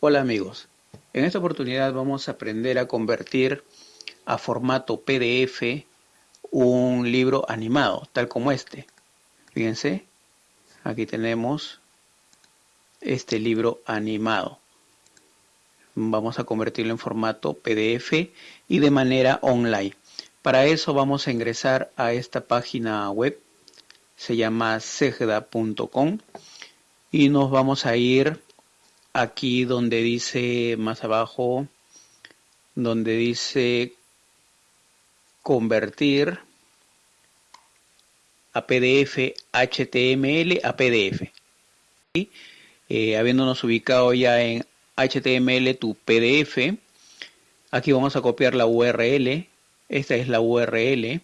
Hola amigos, en esta oportunidad vamos a aprender a convertir a formato PDF un libro animado, tal como este. Fíjense, aquí tenemos este libro animado. Vamos a convertirlo en formato PDF y de manera online. Para eso vamos a ingresar a esta página web, se llama segda.com y nos vamos a ir aquí donde dice más abajo, donde dice convertir a PDF HTML a PDF. y eh, habiéndonos ubicado ya en HTML tu PDF, aquí vamos a copiar la URL. Esta es la URL.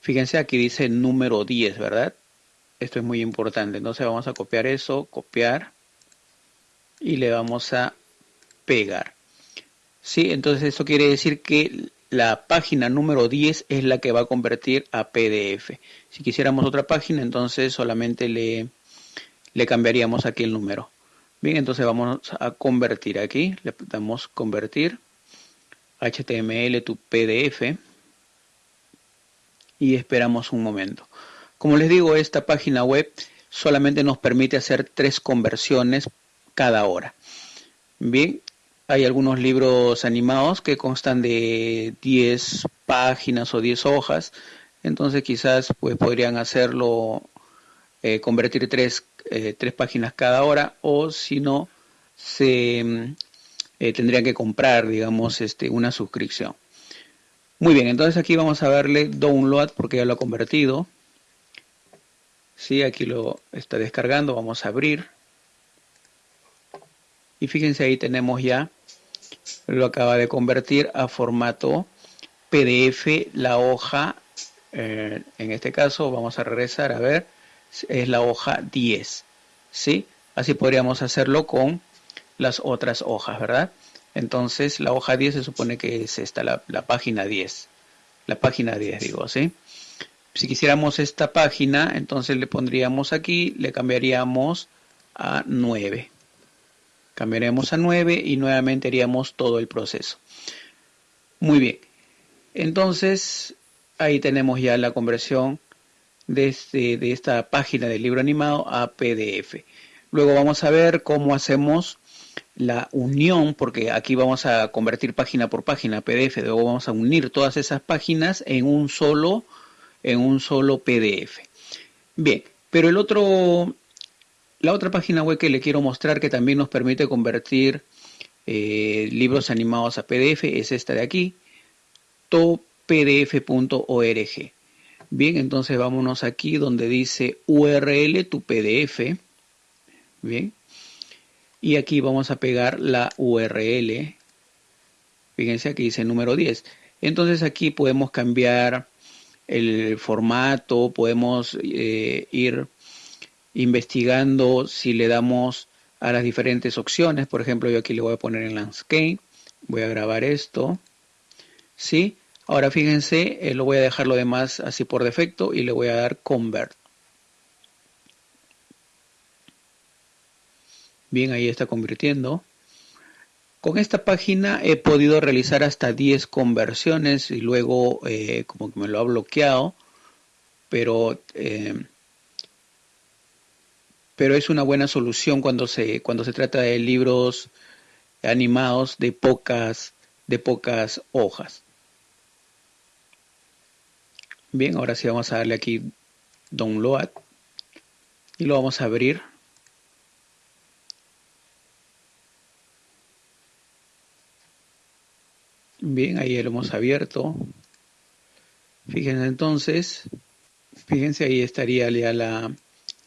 Fíjense aquí dice número 10, ¿verdad? Esto es muy importante. Entonces vamos a copiar eso, copiar y le vamos a pegar. ¿Sí? Entonces esto quiere decir que la página número 10 es la que va a convertir a PDF. Si quisiéramos otra página, entonces solamente le, le cambiaríamos aquí el número. Bien, entonces vamos a convertir aquí, le damos convertir HTML to PDF y esperamos un momento. Como les digo, esta página web solamente nos permite hacer tres conversiones cada hora. Bien, hay algunos libros animados que constan de 10 páginas o 10 hojas, entonces quizás pues podrían hacerlo, eh, convertir tres, eh, tres, páginas cada hora o si no, se mm, eh, tendrían que comprar, digamos, este, una suscripción. Muy bien, entonces aquí vamos a verle download porque ya lo ha convertido. Sí, aquí lo está descargando, vamos a abrir y fíjense ahí tenemos ya lo acaba de convertir a formato PDF la hoja eh, en este caso vamos a regresar a ver es la hoja 10 ¿sí? así podríamos hacerlo con las otras hojas verdad entonces la hoja 10 se supone que es esta la, la página 10 la página 10 digo ¿sí? si quisiéramos esta página entonces le pondríamos aquí le cambiaríamos a 9 Cambiaremos a 9 y nuevamente haríamos todo el proceso. Muy bien. Entonces, ahí tenemos ya la conversión de, este, de esta página del libro animado a PDF. Luego vamos a ver cómo hacemos la unión, porque aquí vamos a convertir página por página PDF, luego vamos a unir todas esas páginas en un solo, en un solo PDF. Bien, pero el otro la otra página web que le quiero mostrar que también nos permite convertir eh, libros animados a PDF es esta de aquí, topdf.org. Bien, entonces vámonos aquí donde dice URL tu PDF. Bien. Y aquí vamos a pegar la URL. Fíjense aquí dice número 10. Entonces aquí podemos cambiar el formato, podemos eh, ir investigando si le damos a las diferentes opciones. Por ejemplo, yo aquí le voy a poner en landscape. Voy a grabar esto. ¿Sí? Ahora fíjense, eh, lo voy a dejar lo demás así por defecto y le voy a dar convert. Bien, ahí está convirtiendo. Con esta página he podido realizar hasta 10 conversiones y luego eh, como que me lo ha bloqueado, pero eh, pero es una buena solución cuando se, cuando se trata de libros animados de pocas, de pocas hojas. Bien, ahora sí vamos a darle aquí Download y lo vamos a abrir. Bien, ahí lo hemos abierto. Fíjense entonces, fíjense ahí estaría ya la,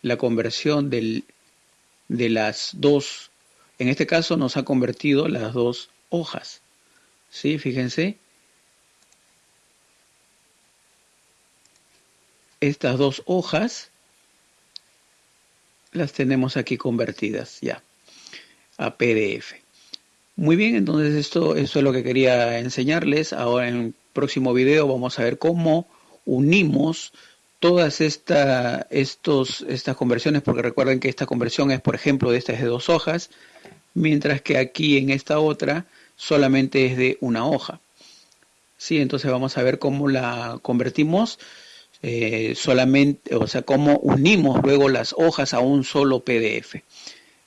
la conversión de las dos, en este caso nos ha convertido las dos hojas. ¿Sí? Fíjense. Estas dos hojas las tenemos aquí convertidas ya a PDF. Muy bien, entonces esto, esto es lo que quería enseñarles. Ahora en el próximo video vamos a ver cómo unimos todas estas conversiones, porque recuerden que esta conversión es, por ejemplo, de estas de dos hojas, mientras que aquí en esta otra solamente es de una hoja. Sí, entonces vamos a ver cómo la convertimos eh, solamente, o sea, cómo unimos luego las hojas a un solo PDF.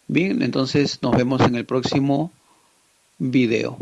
Bien, entonces nos vemos en el próximo video.